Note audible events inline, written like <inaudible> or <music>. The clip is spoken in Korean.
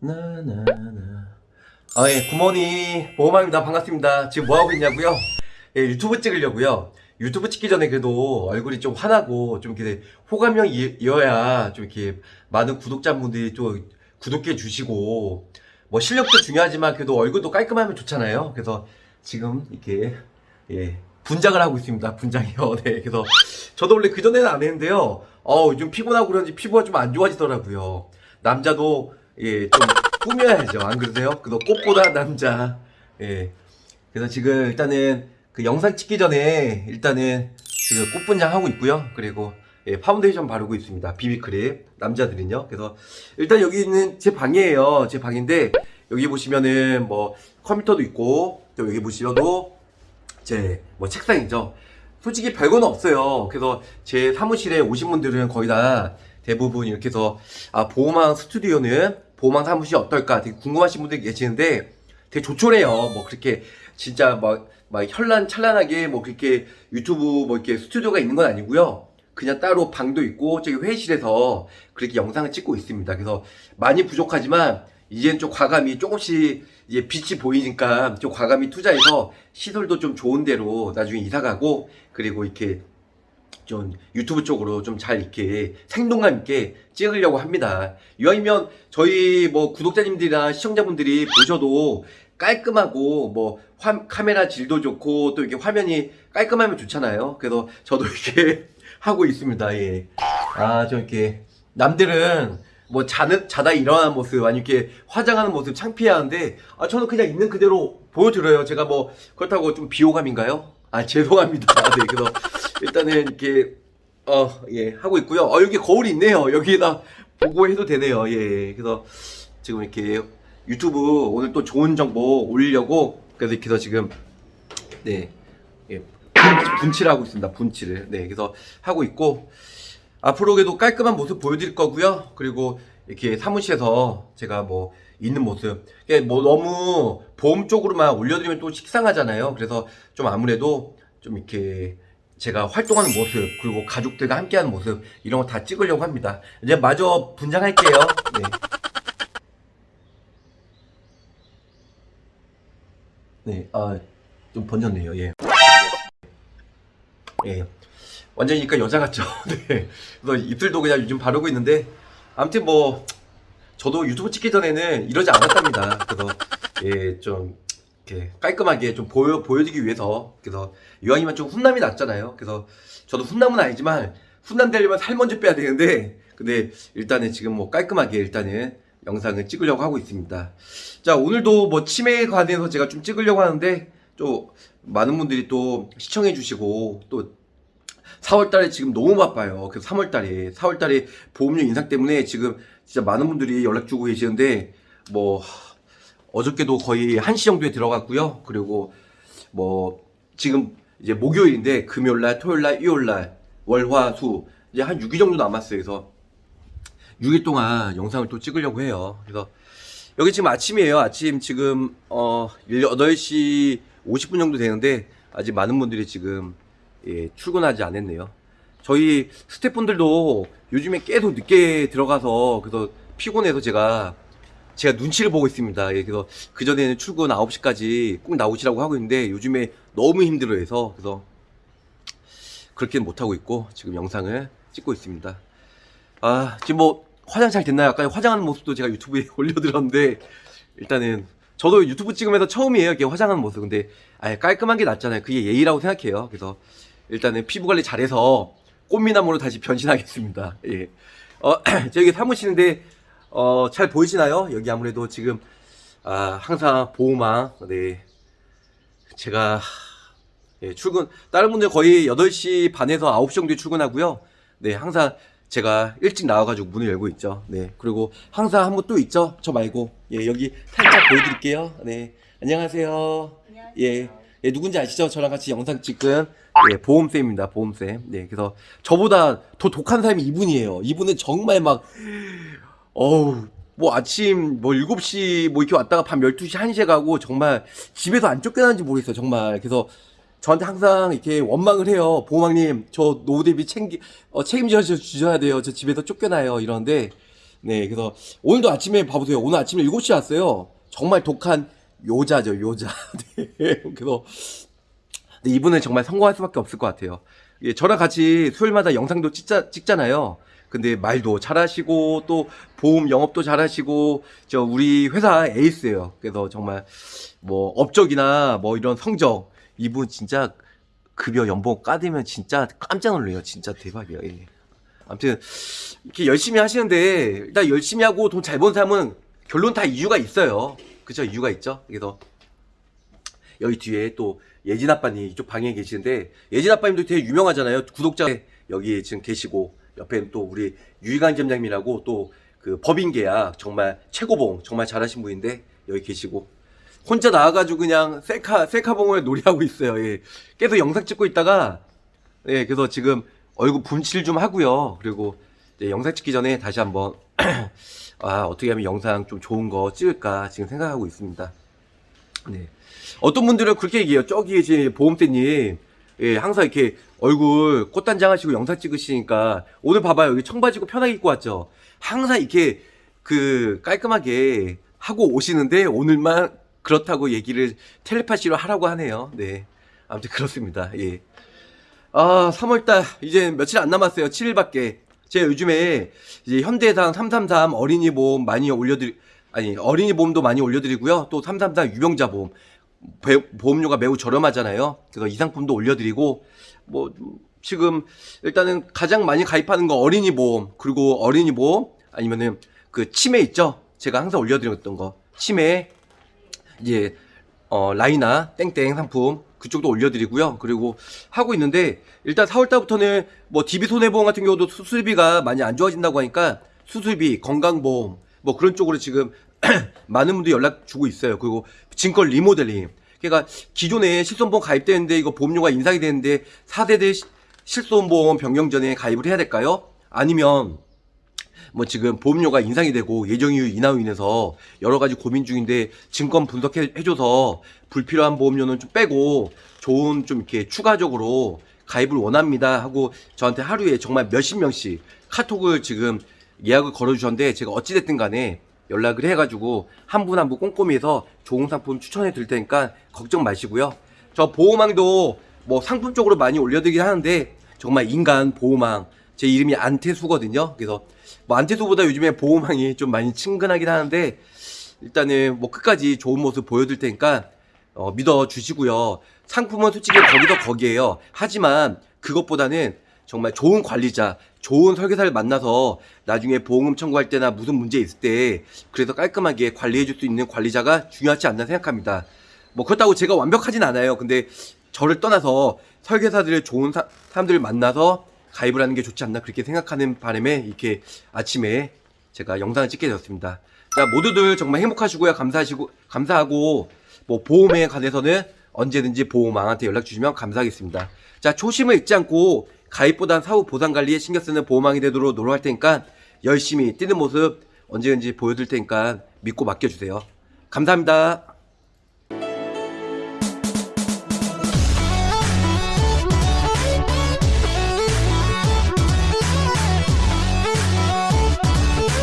나나나 아, 예, 굿모닝. 보호망입니다. 반갑습니다. 지금 뭐하고 있냐고요? 예, 유튜브 찍으려고요. 유튜브 찍기 전에 그래도 얼굴이 좀 환하고 좀 이렇게 호감형이어야 좀 이렇게 많은 구독자분들이 좀 구독해 주시고 뭐 실력도 중요하지만 그래도 얼굴도 깔끔하면 좋잖아요. 그래서 지금 이렇게 예, 분장을 하고 있습니다. 분장이요. <laughs> 네, 그래서 저도 원래 그 전에는 안 했는데요. 어, 요즘 피곤하고 그런지 피부가 좀 안 좋아지더라고요. 남자도 예, 좀 꾸며야죠. 안 그러세요? 그래서 꽃보다 남자. 예. 그래서 지금 일단은 그 영상 찍기 전에 일단은 지금 꽃분장 하고 있고요. 그리고 예, 파운데이션 바르고 있습니다. 비비크림. 남자들은요. 그래서 일단 여기 있는 제 방이에요. 제 방인데 여기 보시면은 뭐 컴퓨터도 있고 또 여기 보시면도 제 뭐 책상이죠. 솔직히 별건 없어요. 그래서 제 사무실에 오신 분들은 거의 다 대부분 이렇게 해서 아 보호망 스튜디오는 보호망 사무실이 어떨까 되게 궁금하신 분들이 계시는데 되게 조촐해요. 뭐 그렇게 진짜 막, 막 현란 찬란하게 뭐 그렇게 유튜브 뭐 이렇게 스튜디오가 있는 건 아니고요. 그냥 따로 방도 있고 저기 회의실에서 그렇게 영상을 찍고 있습니다. 그래서 많이 부족하지만 이제는 좀 과감히 조금씩 이제 빛이 보이니까 좀 과감히 투자해서 시설도 좀 좋은 데로 나중에 이사 가고 그리고 이렇게 좀 유튜브 쪽으로 좀 잘 이렇게 생동감 있게 찍으려고 합니다. 이왕이면 저희 뭐 구독자님들이나 시청자분들이 보셔도 깔끔하고 뭐 화- 카메라 질도 좋고 또 이렇게 화면이 깔끔하면 좋잖아요. 그래서 저도 <laughs> 이렇게 하고 있습니다. 예. 아, 좀 이렇게 남들은 뭐 자는 자다 일어나는 모습 아니 이렇게 화장하는 모습 창피해하는데 아 저는 그냥 있는 그대로 보여드려요. 제가 뭐 그렇다고 좀 비호감인가요? 아 죄송합니다. 네, 그래서 일단은 이렇게 어 예 하고 있고요. 어 여기 거울이 있네요. 여기에다 보고 해도 되네요. 예. 그래서 지금 이렇게 유튜브 오늘 또 좋은 정보 올리려고 그래서 이렇게 해서 지금 네 예, 분칠을 하고 있습니다. 분칠을 네 그래서 하고 있고 앞으로 그래도 깔끔한 모습 보여드릴 거고요. 그리고 이렇게 사무실에서 제가 뭐 있는 모습, 이게 뭐 너무 보험 쪽으로만 올려드리면 또 식상하잖아요. 그래서 좀 아무래도 좀 이렇게 제가 활동하는 모습, 그리고 가족들과 함께하는 모습 이런 거 다 찍으려고 합니다. 이제 마저 분장할게요. 네. 네, 아, 좀 번졌네요. 예. 예. 완전히 그러니까 여자 같죠. <laughs> 네. 그래서 입술도 그냥 요즘 바르고 있는데 아무튼 뭐 저도 유튜브 찍기 전에는 이러지 않았답니다. 그래서 예, 좀 이렇게 깔끔하게 좀 보여 보여주기 위해서 그래서 이왕이면 좀 훈남이 낫잖아요. 그래서 저도 훈남은 아니지만 훈남 되려면 살 먼저 빼야 되는데 근데 일단은 지금 뭐 깔끔하게 일단은 영상을 찍으려고 하고 있습니다. 자 오늘도 뭐 치매에 관해서 제가 좀 찍으려고 하는데 또 많은 분들이 또 시청해 주시고 또 4월달에 지금 너무 바빠요. 그래서 3월달에 4월달에 보험료 인상 때문에 지금 진짜 많은 분들이 연락 주고 계시는데 뭐 하, 어저께도 거의 1시 정도에 들어갔고요. 그리고 뭐 지금 이제 목요일인데 금요일 날, 토요일 날, 일요일 날, 월 화 수 이제 한 6일 정도 남았어요. 그래서 6일 동안 영상을 또 찍으려고 해요. 그래서 여기 지금 아침이에요. 아침 지금 어 8시 50분 정도 되는데 아직 많은 분들이 지금 예, 출근하지 않았네요. 저희 스태프분들도 요즘에 계속 늦게 들어가서 그래서 피곤해서 제가 제가 눈치를 보고 있습니다. 예, 그래서 그 전에는 출근 9시까지 꼭 나오시라고 하고 있는데 요즘에 너무 힘들어해서 그래서 그렇게는 못 하고 있고 지금 영상을 찍고 있습니다. 아 지금 뭐 화장 잘 됐나요? 아까 화장하는 모습도 제가 유튜브에 <laughs> 올려드렸는데 일단은 저도 유튜브 찍으면서 처음이에요. 이렇게 화장하는 모습. 근데 아예 깔끔한 게 낫잖아요. 그게 예의라고 생각해요. 그래서 일단은 피부 관리 잘해서 꽃미남으로 다시 변신하겠습니다. 예. 어, <clears throat> 저기 사무실인데 어, 잘 보이시나요? 여기 아무래도 지금 아, 항상 보호망 네. 제가 예, 출근 다른 분들 거의 8시 반에서 9시 정도에 출근하고요. 네, 항상 제가 일찍 나와가지고 문을 열고 있죠. 네, 그리고 항상 한 분 또 있죠. 저 말고 예, 여기 살짝 보여드릴게요. 네, 안녕하세요. 예, 예, 누군지 아시죠? 저랑 같이 영상 찍은 예, 보험쌤입니다. 보험쌤. 네, 그래서 저보다 더 독한 사람이 이분이에요. 이분은 정말 막 어우 뭐 아침 뭐 7시 뭐 이렇게 왔다가 밤 12시 1시에 가고 정말 집에서 안 쫓겨나는지 모르겠어요 정말 그래서 저한테 항상 이렇게 원망을 해요 보호망님 저 노후 대비 챙기 어, 책임져 주셔야 돼요 저 집에서 쫓겨나요 이러는데 네, 그래서 오늘도 아침에 봐보세요. 오늘 아침에 7시에 왔어요. 정말 독한 요자죠, 요자. <laughs> 네, 그래서 근데 이분은 정말 성공할 수밖에 없을 것 같아요. 예, 저랑 같이 수요일마다 영상도 찍자, 찍잖아요. 근데 말도 잘하시고 또 보험 영업도 잘하시고 저 우리 회사 에이스예요. 그래서 정말 뭐 업적이나 뭐 이런 성적 이분 진짜 급여 연봉 까대면 진짜 깜짝 놀래요. 진짜 대박이에요. 예. 아무튼 이렇게 열심히 하시는데 일단 열심히 하고 돈잘번 사람은 결론 다 이유가 있어요. 그죠? 이유가 있죠. 그래서 여기 뒤에 또 예진 아빠님 이쪽 방에 계시는데 예진 아빠님도 되게 유명하잖아요. 구독자 여기 지금 계시고 옆에는 또 우리 유희관 점장님이라고 또 그 법인 계약 정말 최고봉 정말 잘하신 분인데 여기 계시고 혼자 나와가지고 그냥 셀카 셀카봉을 <laughs> 놀이하고 있어요. 예. 계속 영상 찍고 있다가 예 그래서 지금 얼굴 분칠 좀 하고요. 그리고 영상 찍기 전에 다시 한번 <clears throat> 아 어떻게 하면 영상 좀 좋은 거 찍을까 지금 생각하고 있습니다. 네. 어떤 분들은 그렇게 얘기해요. 저기 계신 보험대님, 예, 항상 이렇게 얼굴 꽃단장 하시고 영상 찍으시니까, 오늘 봐봐요. 여기 청바지고 편하게 입고 왔죠. 항상 이렇게 그 깔끔하게 하고 오시는데, 오늘만 그렇다고 얘기를 텔레파시로 하라고 하네요. 네. 아무튼 그렇습니다. 예. 아, 3월달, 이제 며칠 안 남았어요. 7일밖에. 제가 요즘에 이제 현대해상 333 어린이 보험 많이 올려드리, 아니, 어린이 보험도 많이 올려드리고요. 또 333 유병자 보험. 배- 보험료가 매우 저렴하잖아요. 그래서 이 상품도 올려드리고, 뭐, 지금 일단은 가장 많이 가입하는 거 어린이 보험, 그리고 어린이 보험, 아니면은 그 치매 있죠? 제가 항상 올려드렸던 거. 치매, 이제 어, 라이나 땡땡 상품 그쪽도 올려드리고요. 그리고 하고 있는데 일단 4월달부터는 뭐 DB 손해보험 같은 경우도 수술비가 많이 안 좋아진다고 하니까 수술비, 건강보험 뭐 그런 쪽으로 지금 <clears throat> 많은 분들이 연락 주고 있어요. 그리고 증권 리모델링. 그러니까 기존에 실손보험 가입되는데 이거 보험료가 인상이 되는데 4세대 시- 실손보험 변경 전에 가입을 해야 될까요? 아니면 뭐 지금 보험료가 인상이 되고 예정이유 인하로 인해서 여러 가지 고민 중인데 증권 분석해 줘서 불필요한 보험료는 좀 빼고 좋은 좀 이렇게 추가적으로 가입을 원합니다 하고 저한테 하루에 정말 몇십 명씩 카톡을 지금 예약을 걸어 주셨는데 제가 어찌 됐든 간에 연락을 해 가지고 한 분 한 분 꼼꼼히 해서 좋은 상품 추천해 드릴 테니까 걱정 마시고요. 저 보호망도 뭐 상품 쪽으로 많이 올려드리긴 하는데 정말 인간 보호망 제 이름이 안태수거든요. 그래서 뭐 안태수보다 요즘에 보호망이 좀 많이 친근하긴 하는데 일단은 뭐 끝까지 좋은 모습 보여드릴 테니까 어, 믿어 주시고요. 상품은 솔직히 거기서 거기에요. 하지만 그것보다는 정말 좋은 관리자, 좋은 설계사를 만나서 나중에 보험금 청구할 때나 무슨 문제 있을 때 그래서 깔끔하게 관리해 줄 수 있는 관리자가 중요하지 않나 생각합니다. 뭐 그렇다고 제가 완벽하진 않아요. 근데 저를 떠나서 설계사들의 좋은 사, 사람들을 만나서 가입을 하는 게 좋지 않나 그렇게 생각하는 바람에 이렇게 아침에 제가 영상을 찍게 되었습니다. 자, 모두들 정말 행복하시고요. 감사하시고, 감사하고, 뭐, 보험에 관해서는 언제든지 보험왕한테 연락 주시면 감사하겠습니다. 자, 초심을 잊지 않고 가입보단 사후 보상 관리에 신경 쓰는 보험왕이 되도록 노력할 테니까 열심히 뛰는 모습 언제든지 보여줄 테니까 믿고 맡겨주세요. 감사합니다.